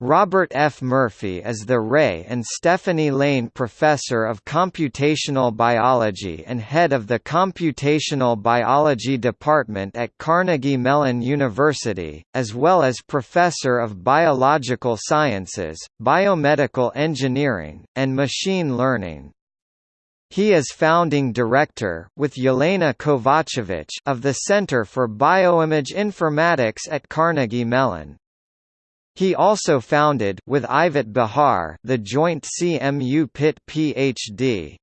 Robert F. Murphy is the Ray and Stephanie Lane Professor of Computational Biology and head of the Computational Biology Department at Carnegie Mellon University, as well as Professor of Biological Sciences, Biomedical Engineering, and Machine Learning. He is founding director, with Jelena Kovacevic of the Center for Bioimage Informatics at Carnegie Mellon. He also founded with Ivet Bahar the joint CMU Pitt PhD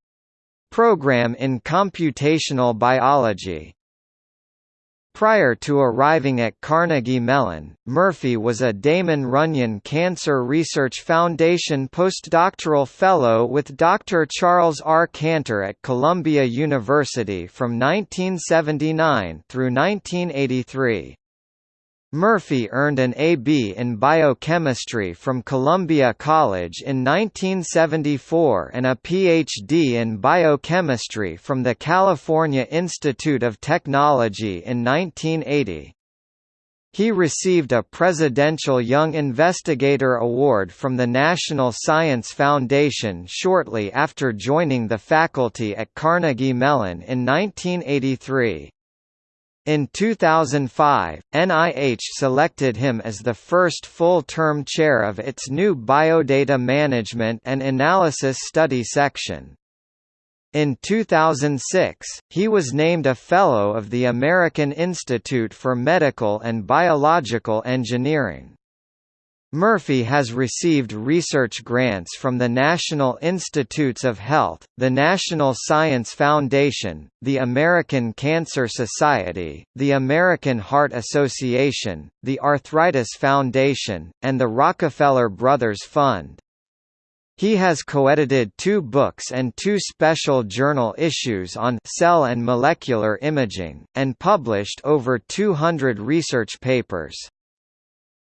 program in computational biology. Prior to arriving at Carnegie Mellon, Murphy was a Damon Runyon Cancer Research Foundation postdoctoral fellow with Dr. Charles R. Cantor at Columbia University from 1979 through 1983. Murphy earned an A.B. in biochemistry from Columbia College in 1974 and a Ph.D. in biochemistry from the California Institute of Technology in 1980. He received a Presidential Young Investigator Award from the National Science Foundation shortly after joining the faculty at Carnegie Mellon in 1983. In 2005, NIH selected him as the first full-term chair of its new Biodata Management and Analysis Study section. In 2006, he was named a Fellow of the American Institute for Medical and Biological Engineering. Murphy has received research grants from the National Institutes of Health, the National Science Foundation, the American Cancer Society, the American Heart Association, the Arthritis Foundation, and the Rockefeller Brothers Fund. He has co-edited two books and two special journal issues on cell and molecular imaging, and published over 200 research papers.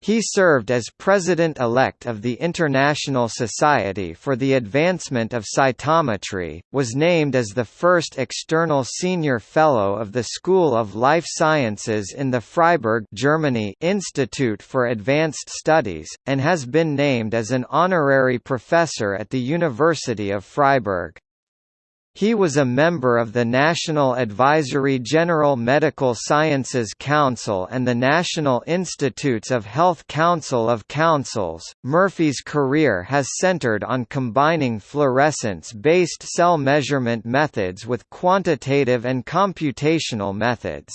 He served as president-elect of the International Society for the Advancement of Cytometry, was named as the first external senior fellow of the School of Life Sciences in the Freiburg Germany Institute for Advanced Studies, and has been named as an honorary professor at the University of Freiburg. He was a member of the National Advisory General Medical Sciences Council and the National Institutes of Health Council of Councils. Murphy's career has centered on combining fluorescence based cell measurement methods with quantitative and computational methods.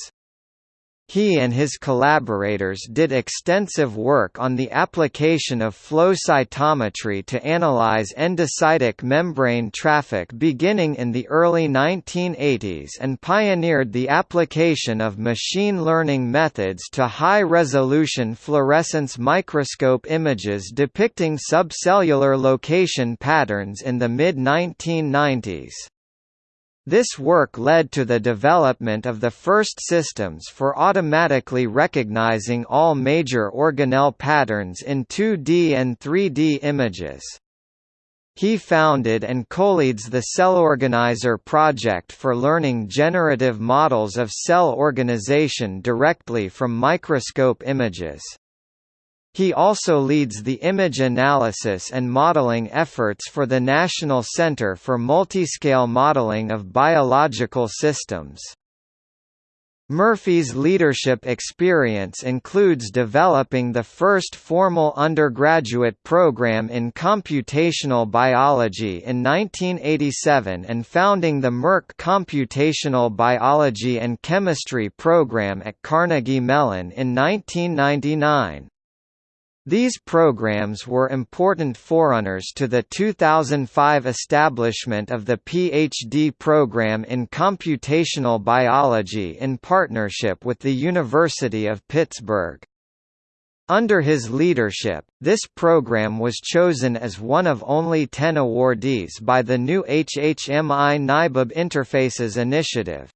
He and his collaborators did extensive work on the application of flow cytometry to analyze endocytic membrane traffic beginning in the early 1980s and pioneered the application of machine learning methods to high-resolution fluorescence microscope images depicting subcellular location patterns in the mid-1990s. This work led to the development of the first systems for automatically recognizing all major organelle patterns in 2D and 3D images. He founded and co-leads the CellOrganizer project for learning generative models of cell organization directly from microscope images. He also leads the image analysis and modeling efforts for the National Center for Multiscale Modeling of Biological Systems. Murphy's leadership experience includes developing the first formal undergraduate program in computational biology in 1987 and founding the Merck Computational Biology and Chemistry program at Carnegie Mellon in 1999. These programs were important forerunners to the 2005 establishment of the PhD program in computational biology in partnership with the University of Pittsburgh. Under his leadership, this program was chosen as one of only 10 awardees by the new HHMI NIBIB Interfaces Initiative.